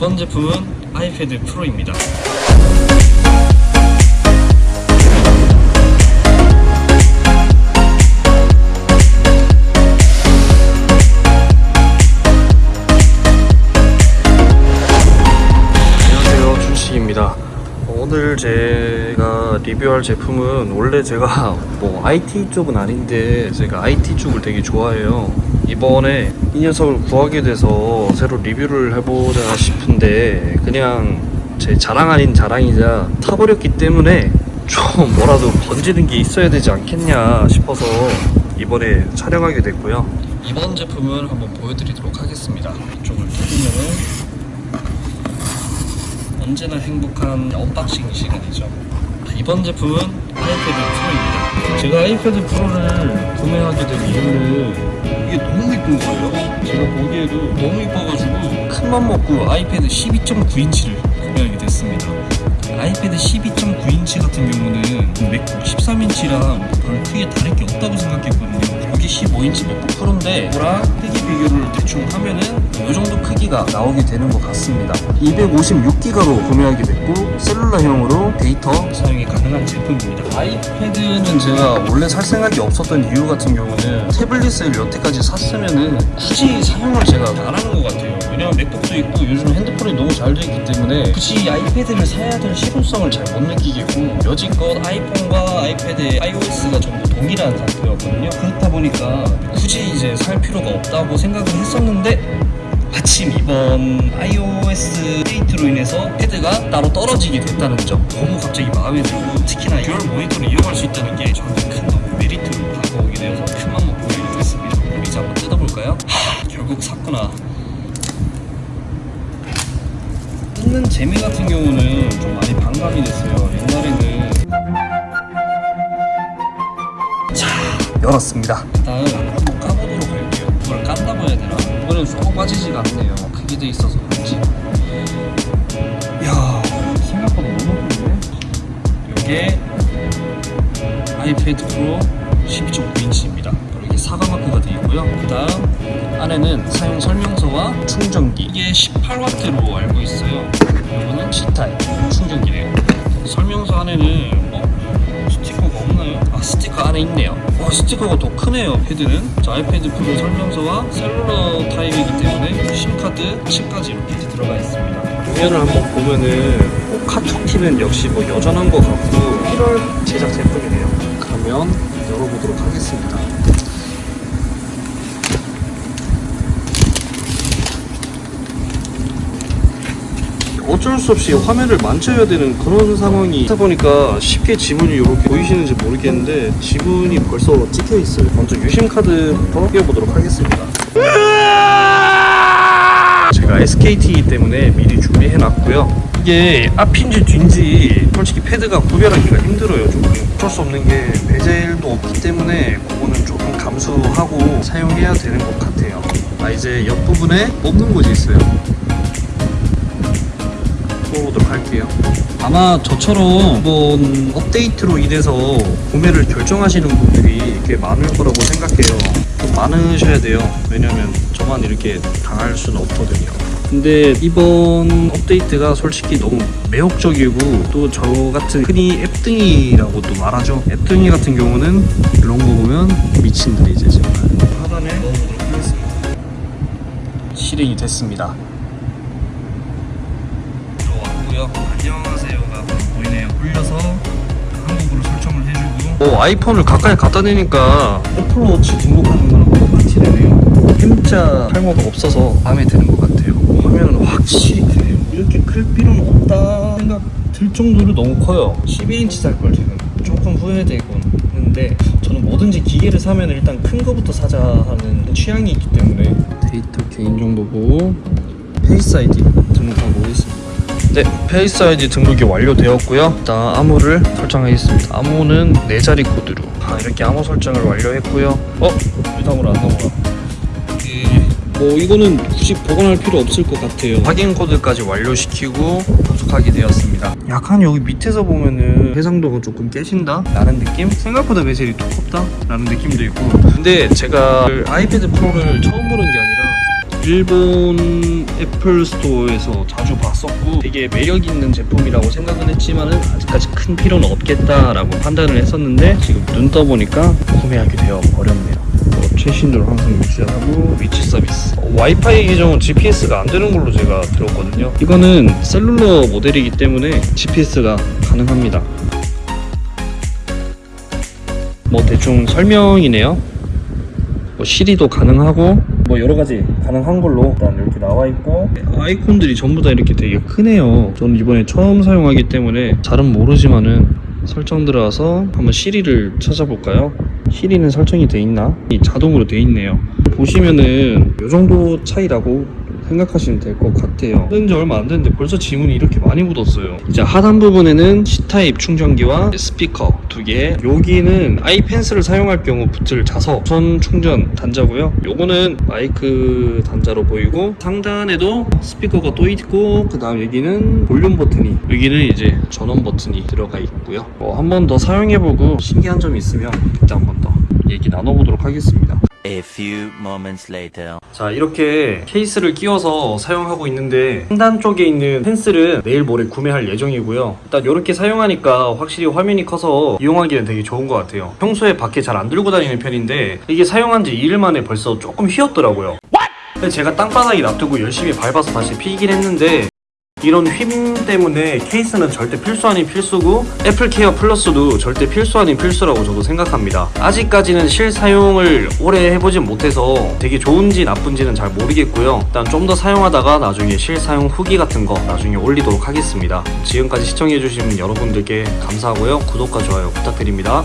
이번 제품은 아이패드 프로입니다. 오늘 제가 리뷰할 제품은 원래 제가 뭐 IT 쪽은 아닌데 제가 IT 쪽을 되게 좋아해요. 이번에 이 녀석을 구하게 돼서 새로 리뷰를 해보자 싶은데 그냥 제 자랑 아닌 자랑이자 타버렸기 때문에 좀 뭐라도 건지는 게 있어야 되지 않겠냐 싶어서 이번에 촬영하게 됐고요. 이번 제품을 한번 보여드리도록 하겠습니다. 이쪽을 뜯으면은 언제나 행복한 unboxing 시간이죠. 이번 제품은 아이패드 프로입니다. 제가 아이패드 프로를 구매하게 된 이유는 이게 너무 이쁜 거예요. 제가 보기에도 너무 이뻐가지고 큰 맘 먹고 아이패드 12.9인치를 구매하게 됐습니다. 아이패드 12.9인치 같은 경우는 맥북 13인치랑 별 크게 다를 게 없다고 생각했거든요. 여기 15인치 맥북 프로인데 이거랑 크기 비교를 대충 하면은 이 정도 크기가 나오게 되는 것 같습니다. 256기가로 구매하게 됐고 cellular형으로 데이터 사용이 가능한 제품입니다. 아이패드는 제가 원래 살 생각이 없었던 이유 같은 경우는 태블릿을 여태까지 샀으면은 굳이 사용을 제가 안 하는 것 같아요. 왜냐면 맥북도 있고 요즘 핸드폰이 너무 잘돼 있기 때문에 굳이 아이패드를 사야 될 실용성을 잘 못 느끼겠고 여지껏 아이폰과 아이패드 iOS가 전부 동일한 상태였거든요. 그렇다 보니까 굳이 이제 살 필요가 없다고 생각을 했었는데 마침 이번 iOS 업데이트로 인해서 패드가 따로 떨어지게 됐다는 점 너무 갑자기 마음에 들고 특히나 dual 모니터를 이용할 수 있다는 게 저한테 큰 메리트로 다가오게 되어서 큰 맘 먹고 이랬습니다. 그럼 이제 한번 뜯어볼까요? 하, 결국 샀구나. 뜯는 재미 같은 경우는 좀 많이 반감이 됐어요. 옛날에는 열었습니다. 일단 한번 까보도록 할게요. 이걸 깐다고 해야 되나? 이거는 쏙 빠지지가 않네요. 크게 돼 있어서 그런지. 이야 생각보다 너무 예쁜데? 이게 아이패드 프로 12.9인치입니다. 바로 이게 사과 마크가 되어 있고요. 그 다음 안에는 사용 설명서와 충전기. 이게 18W로 알고 있어요. 이거는 C타입 충전기래요. 설명서 안에는 뭐 스티커가 스티커 안에 있네요. 와 스티커가 더 크네요 패드는. 자 아이패드 프로 설명서와 셀룰러 타입이기 때문에 심카드 칩까지 이렇게 들어가 있습니다. 화면을 한번 보면은 카톡티는 역시 뭐 여전한 것 같고 1월 제작 제품이네요. 그러면 열어보도록 하겠습니다 어쩔 수 없이 화면을 만져야 되는 그런 상황이 있다 보니까 쉽게 지문이 이렇게 보이시는지 모르겠는데 지문이 벌써 찍혀 있어요. 먼저 유심 카드부터 띄워보도록 하겠습니다. 제가 SKT이기 때문에 미리 준비해 놨고요. 이게 앞인지 뒤인지 솔직히 패드가 구별하기가 힘들어요. 조금 어쩔 수 없는 게 베젤도 없기 때문에 그거는 조금 감수하고 사용해야 되는 것 같아요. 아 이제 옆부분에 뽑는 곳이 있어요. 뽑아보도록 할게요. 아마 저처럼 이번 업데이트로 인해서 구매를 결정하시는 분들이 꽤 많을 거라고 생각해요. 좀 많으셔야 돼요. 왜냐면 저만 이렇게 당할 수는 없거든요. 근데 이번 업데이트가 솔직히 너무 매혹적이고 또 저 같은 흔히 앱등이라고도 말하죠. 앱등이 같은 경우는 이런 거 보면 미친들이지 정말. 하단에. 실행이 됐습니다. 들어왔고요. 안녕하세요가 보이네요. 올려서 한국어로 설정을 해주고. 오 아이폰을 가까이 갖다 대니까 애플워치 등록하는 거랑 똑같이 되네요. M자 탈모가 없어서 마음에 드는 것 같아요. 화면은 확실히 크네요. 이렇게 클 필요는 없다 생각 들 정도로 너무 커요. 12인치 살 걸 지금 조금 후회되곤 했는데 저는 뭐든지 기계를 사면 일단 큰 거부터 사자 하는 취향이 있기 때문에 데이터 개인정보고 Face ID. 네, Face ID 등록이 완료되었고요. 일단 암호를 설정하겠습니다. 암호는 네 자리 코드로. 아, 이렇게 암호 설정을 완료했고요. 어? 왜 다음으로 안 넘어가? 뭐 이거는 굳이 복원할 필요 없을 것 같아요. 확인 코드까지 완료시키고 접속하게 되었습니다. 약간 여기 밑에서 보면은 해상도가 조금 깨진다? 라는 느낌? 생각보다 bezel이 두껍다? 라는 느낌도 있고 근데 제가 그 아이패드 프로를 처음 보는 게 아니라 일본 애플 스토어에서 자주 봤었고 되게 매력 있는 제품이라고 생각은 했지만은 아직까지 큰 필요는 없겠다라고 판단을 했었는데 지금 눈 떠보니까 구매하게 되어 버렸네요. 뭐 최신으로 항상 유지하고 위치 서비스. 어, 와이파이 계정은 GPS가 안 되는 걸로 제가 들었거든요. 이거는 cellular 모델이기 때문에 GPS가 가능합니다. 뭐 대충 설명이네요. 뭐 시리도 가능하고 뭐 여러 가지 가능한 걸로 일단 이렇게 나와 있고 아이콘들이 전부 다 이렇게 되게 크네요. 저는 이번에 처음 사용하기 때문에 잘은 모르지만은 설정 들어가서 한번 시리를 찾아볼까요? 시리는 설정이 돼 있나? 이 자동으로 돼 있네요. 보시면은 이 정도 차이라고 생각하시면 될 것 같아요. 된지 얼마 안 됐는데 벌써 지문이 이렇게 많이 묻었어요. 이제 하단 부분에는 C타입 충전기와 스피커 두 개. 여기는 아이펜스를 사용할 경우 붙을 자석 무선 충전 단자고요. 요거는 마이크 단자로 보이고 상단에도 스피커가 또 있고 그 다음 여기는 볼륨 버튼이 여기는 이제 전원 버튼이 들어가 있고요. 뭐 한번 더 사용해보고 신기한 점이 있으면 그때 한번 더 얘기 나눠보도록 하겠습니다. A few moments later. 자 이렇게 케이스를 끼워서 사용하고 있는데 상단 쪽에 있는 펜슬은 내일 모레 구매할 예정이고요. 일단 이렇게 사용하니까 확실히 화면이 커서 이용하기는 되게 좋은 것 같아요. 평소에 밖에 잘 안 들고 다니는 편인데 이게 사용한 지 2일 만에 벌써 조금 휘었더라고요. 근데 제가 땅바닥에 놔두고 열심히 밟아서 다시 피긴 했는데 이런 휨 때문에 케이스는 절대 필수 아닌 필수고 애플케어 플러스도 절대 필수 아닌 필수라고 저도 생각합니다. 아직까지는 실사용을 오래 해보진 못해서 되게 좋은지 나쁜지는 잘 모르겠고요. 일단 좀 더 사용하다가 나중에 실사용 후기 같은 거 나중에 올리도록 하겠습니다. 지금까지 시청해주신 여러분들께 감사하고요. 구독과 좋아요 부탁드립니다